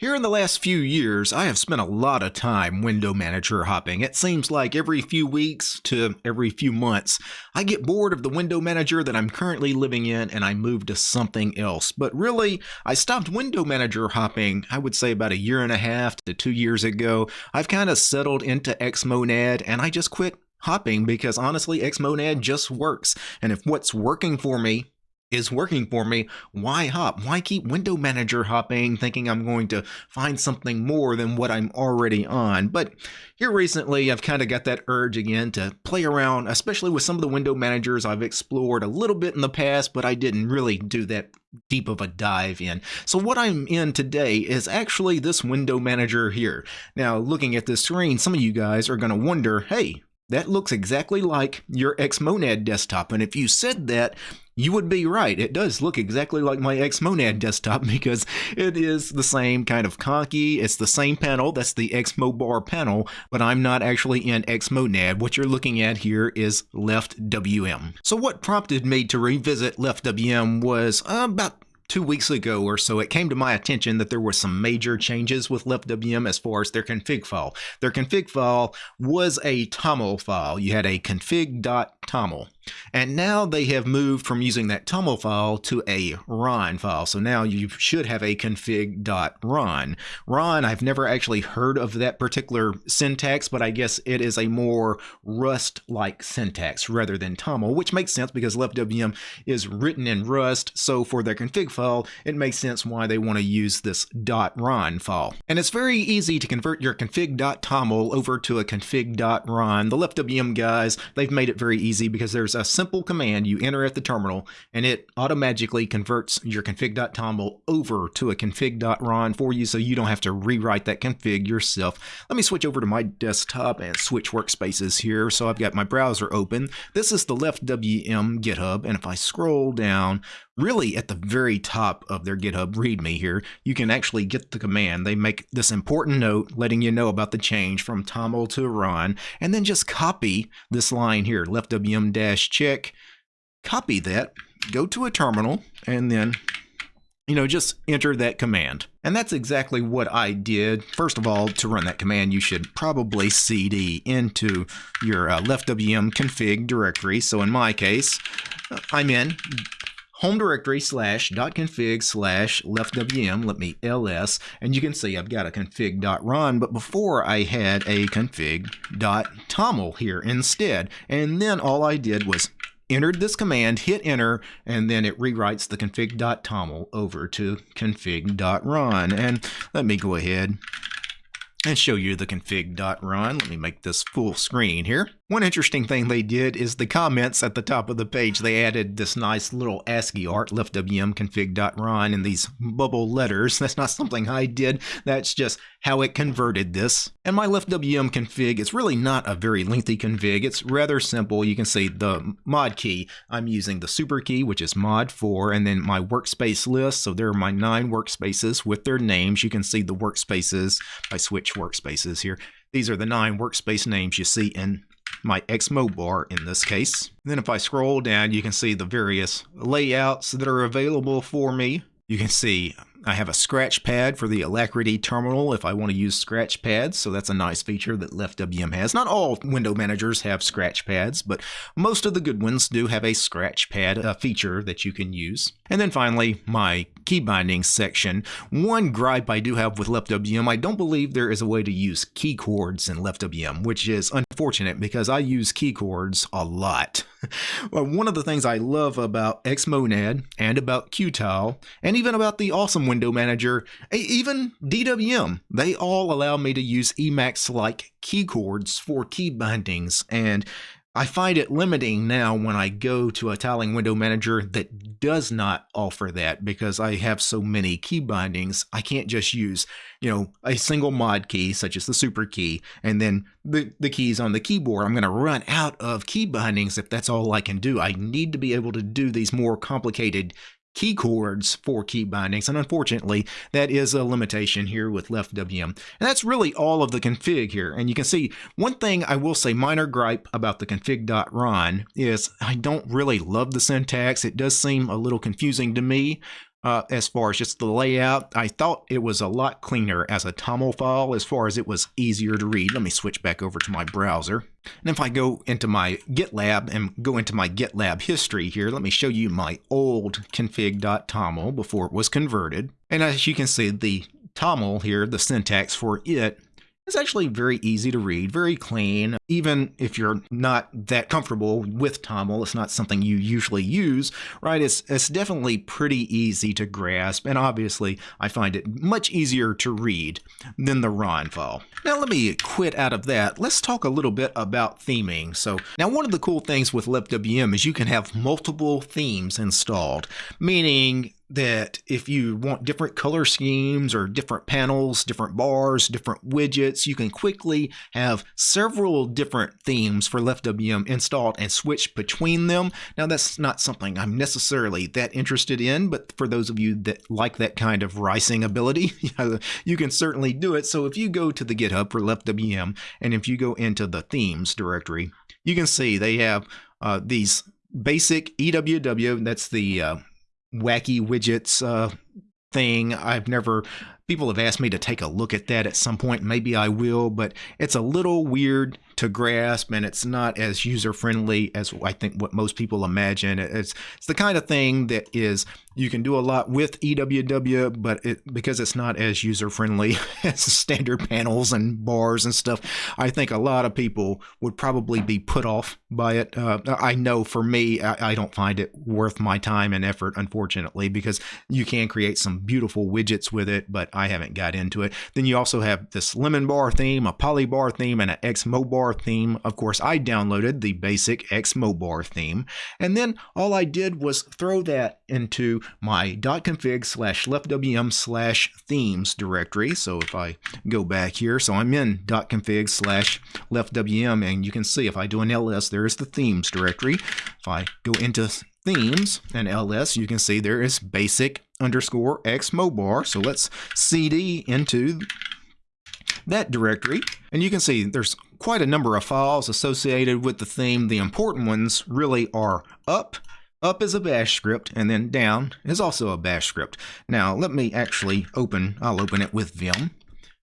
Here in the last few years, I have spent a lot of time window manager hopping. It seems like every few weeks to every few months, I get bored of the window manager that I'm currently living in and I move to something else. But really, I stopped window manager hopping, I would say about a year and a half to two years ago. I've kind of settled into Xmonad and I just quit hopping because honestly, Xmonad just works. And if what's working for me is working for me, why hop? Why keep window manager hopping thinking I'm going to find something more than what I'm already on? But here recently, I've kind of got that urge again to play around, especially with some of the window managers I've explored a little bit in the past, but I didn't really do that deep of a dive in. So what I'm in today is actually this window manager here. Now, looking at this screen, some of you guys are going to wonder, hey, that looks exactly like your Xmonad desktop. And if you said that, you would be right. It does look exactly like my Xmonad desktop because it is the same kind of conky. It's the same panel. That's the Xmobar panel, but I'm not actually in Xmonad. What you're looking at here is LeftWM. So what prompted me to revisit LeftWM was uh, about two weeks ago or so, it came to my attention that there were some major changes with LeftWM as far as their config file. Their config file was a TOML file. You had a config.toml. And now they have moved from using that TOML file to a RON file. So now you should have a config.ron. RON, I've never actually heard of that particular syntax, but I guess it is a more Rust-like syntax rather than TOML, which makes sense because LeftWM is written in Rust. So for their config file, it makes sense why they want to use this .ron file. And it's very easy to convert your config.toml over to a config.ron. The LeftWM guys, they've made it very easy because there's a simple command you enter at the terminal and it automatically converts your config.toml over to a config.ron for you so you don't have to rewrite that config yourself. Let me switch over to my desktop and switch workspaces here. So I've got my browser open. This is the left WM GitHub and if I scroll down really at the very top of their GitHub README here, you can actually get the command. They make this important note letting you know about the change from TOML to RON, and then just copy this line here, leftwm-check, copy that, go to a terminal, and then you know, just enter that command. And that's exactly what I did. First of all, to run that command, you should probably cd into your uh, leftwm config directory. So in my case, I'm in home directory slash dot config slash leftwm, let me ls, and you can see I've got a config dot ron, but before I had a config dot toml here instead. And then all I did was entered this command, hit enter, and then it rewrites the config dot config.toml over to config.ron. And let me go ahead and show you the config.ron. Let me make this full screen here. One interesting thing they did is the comments at the top of the page. They added this nice little ASCII art, leftwm config.ron, in these bubble letters. That's not something I did. That's just how it converted this. And my leftwm config is really not a very lengthy config. It's rather simple. You can see the mod key. I'm using the super key, which is mod 4, and then my workspace list. So there are my nine workspaces with their names. You can see the workspaces. I switch workspaces here. These are the nine workspace names you see in my Xmobar in this case. then if I scroll down, you can see the various layouts that are available for me. You can see I have a scratch pad for the Alacritty terminal if I want to use scratch pads, so that's a nice feature that LeftWM has. Not all window managers have scratch pads, but most of the good ones do have a scratch pad feature that you can use. And then finally, my key binding section. One gripe I do have with LeftWM, I don't believe there is a way to use key chords in LeftWM, which is unfortunate because I use key chords a lot. well, one of the things I love about Xmonad and about Qtile and even about the awesome window manager, even DWM, they all allow me to use Emacs like key chords for key bindings and I find it limiting now when I go to a tiling window manager that does not offer that because I have so many key bindings. I can't just use, you know, a single mod key such as the super key and then the, the keys on the keyboard. I'm going to run out of key bindings if that's all I can do. I need to be able to do these more complicated key chords for key bindings. And unfortunately, that is a limitation here with LeftWM. And that's really all of the config here. And you can see one thing I will say minor gripe about the config.ron is I don't really love the syntax. It does seem a little confusing to me. Uh, as far as just the layout. I thought it was a lot cleaner as a TOML file as far as it was easier to read. Let me switch back over to my browser. And if I go into my GitLab and go into my GitLab history here, let me show you my old config.toml before it was converted. And as you can see, the TOML here, the syntax for it it's actually very easy to read, very clean. Even if you're not that comfortable with TOML, it's not something you usually use, right? It's, it's definitely pretty easy to grasp, and obviously I find it much easier to read than the RON file. Now let me quit out of that. Let's talk a little bit about theming. So now one of the cool things with LeftWM is you can have multiple themes installed, meaning that if you want different color schemes or different panels, different bars, different widgets, you can quickly have several different themes for LeftWM installed and switch between them. Now that's not something I'm necessarily that interested in, but for those of you that like that kind of ricing ability, you can certainly do it. So if you go to the GitHub for LeftWM, and if you go into the themes directory, you can see they have uh, these basic EWW, that's the uh, wacky widgets uh, thing. I've never, people have asked me to take a look at that at some point. Maybe I will, but it's a little weird to grasp and it's not as user friendly as I think what most people imagine. It's, it's the kind of thing that is you can do a lot with EWW, but it, because it's not as user friendly as standard panels and bars and stuff, I think a lot of people would probably be put off by it. Uh, I know for me, I, I don't find it worth my time and effort, unfortunately, because you can create some beautiful widgets with it, but I haven't got into it. Then you also have this lemon bar theme, a polybar theme, and an Xmobar theme. Of course, I downloaded the basic Xmobar theme, and then all I did was throw that into my .config slash leftwm slash themes directory. So if I go back here, so I'm in .config slash leftwm, and you can see if I do an ls, there's the themes directory. If I go into themes and ls, you can see there is basic underscore xmobar. So let's cd into that directory. And you can see there's quite a number of files associated with the theme. The important ones really are up, up is a bash script, and then down is also a bash script. Now, let me actually open, I'll open it with Vim.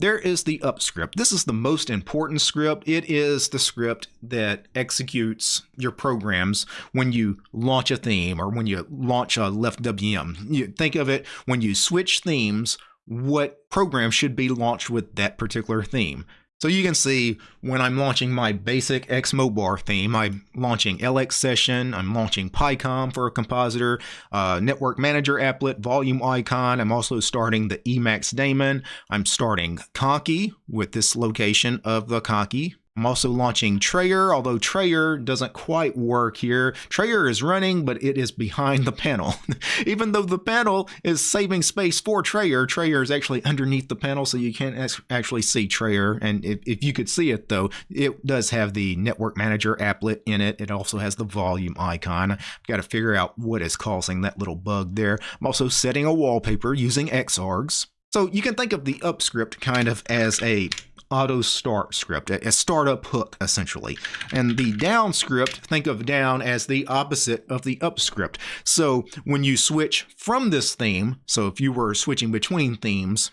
There is the up script. This is the most important script. It is the script that executes your programs when you launch a theme or when you launch a left WM. You think of it when you switch themes, what program should be launched with that particular theme. So you can see when I'm launching my basic Xmobar theme, I'm launching LX Session, I'm launching picom for a compositor, uh, Network Manager applet, volume icon. I'm also starting the Emacs daemon. I'm starting Conky with this location of the Conky I'm also launching Trayer, although Trayer doesn't quite work here. Trayer is running, but it is behind the panel. Even though the panel is saving space for Trayer, Trayer is actually underneath the panel, so you can't actually see Trayer. And if, if you could see it, though, it does have the Network Manager applet in it. It also has the volume icon. I've got to figure out what is causing that little bug there. I'm also setting a wallpaper using Xargs. So you can think of the up script kind of as a auto start script, a startup hook essentially. And the down script, think of down as the opposite of the up script. So when you switch from this theme, so if you were switching between themes,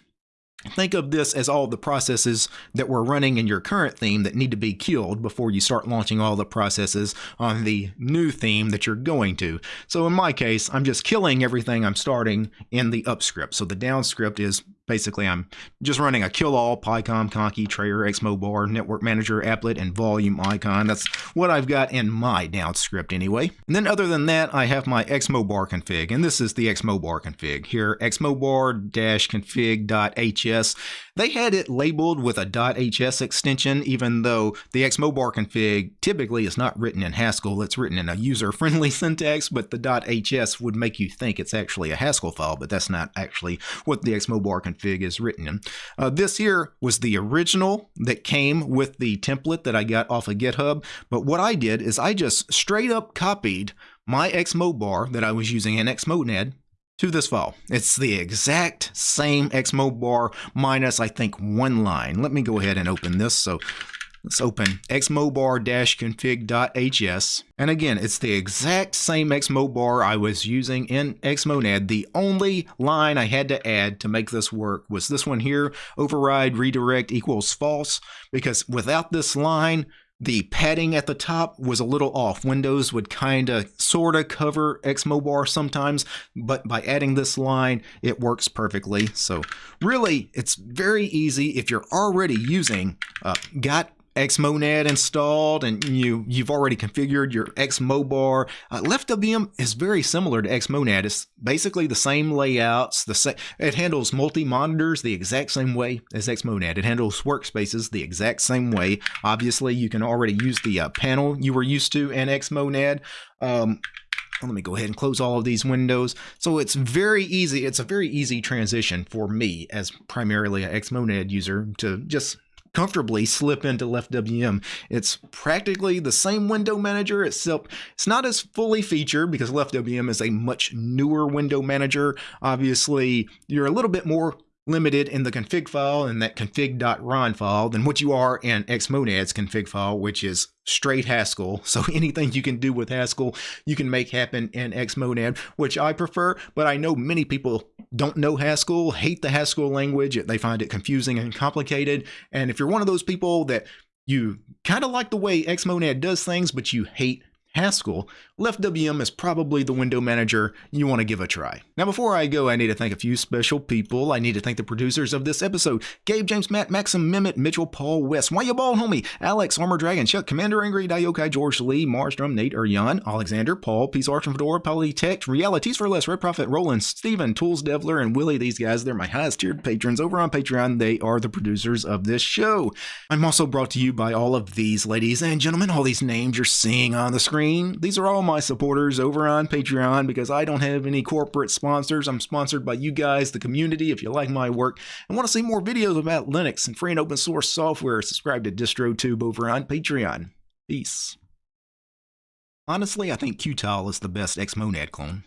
Think of this as all the processes that were running in your current theme that need to be killed before you start launching all the processes on the new theme that you're going to. So in my case, I'm just killing everything I'm starting in the up script. So the down script is basically I'm just running a kill all picom, Conky, Trayer, Xmobar, Network Manager, Applet, and Volume icon. That's what I've got in my down script anyway. And then other than that, I have my Xmobar config, and this is the Xmobar config. Here, xmobar-config.hs. They had it labeled with a .hs extension, even though the Xmobar config typically is not written in Haskell. It's written in a user-friendly syntax, but the .hs would make you think it's actually a Haskell file, but that's not actually what the Xmobar config is written in. Uh, this here was the original that came with the template that I got off of GitHub. But what I did is I just straight up copied my Xmobar that I was using in Xmonad to this file. It's the exact same Xmobar minus, I think, one line. Let me go ahead and open this. So Let's open xmobar-config.hs. And again, it's the exact same xmobar I was using in xmonad. The only line I had to add to make this work was this one here, override redirect equals false, because without this line, the padding at the top was a little off. Windows would kind of sort of cover Xmobar sometimes, but by adding this line, it works perfectly. So really, it's very easy if you're already using uh, got Xmonad installed and you you've already configured your Xmobar. Uh, LeftWM is very similar to Xmonad. It's basically the same layouts. The same. It handles multi monitors the exact same way as Xmonad. It handles workspaces the exact same way. Obviously, you can already use the uh, panel you were used to in Xmonad. Um, let me go ahead and close all of these windows. So it's very easy. It's a very easy transition for me as primarily a Xmonad user to just comfortably slip into LeftWM. It's practically the same window manager, it's not as fully featured because LeftWM is a much newer window manager. Obviously, you're a little bit more limited in the config file and that config.ron file than what you are in Xmonad's config file, which is straight Haskell. So anything you can do with Haskell, you can make happen in Xmonad, which I prefer, but I know many people don't know Haskell, hate the Haskell language, they find it confusing and complicated. And if you're one of those people that you kind of like the way Xmonad does things, but you hate Haskell, LeftWM is probably the window manager you want to give a try. Now, before I go, I need to thank a few special people. I need to thank the producers of this episode Gabe, James, Matt, Maxim, Mimit, Mitchell, Paul, West, Why You Ball, Homie, Alex, Armor Dragon, Chuck, Commander Angry, Dayokai, George Lee, Marstrom, Nate, Uryan, Alexander, Paul, Peace Arch, Fedora, Polytech, Realities for Less, Red Prophet, Roland, Steven, Tools Devler, and Willie. These guys, they're my highest tiered patrons over on Patreon. They are the producers of this show. I'm also brought to you by all of these ladies and gentlemen, all these names you're seeing on the These are all my supporters over on Patreon because I don't have any corporate sponsors. I'm sponsored by you guys, the community. If you like my work and want to see more videos about Linux and free and open source software, subscribe to DistroTube over on Patreon. Peace. Honestly, I think Qtile is the best Xmonad clone.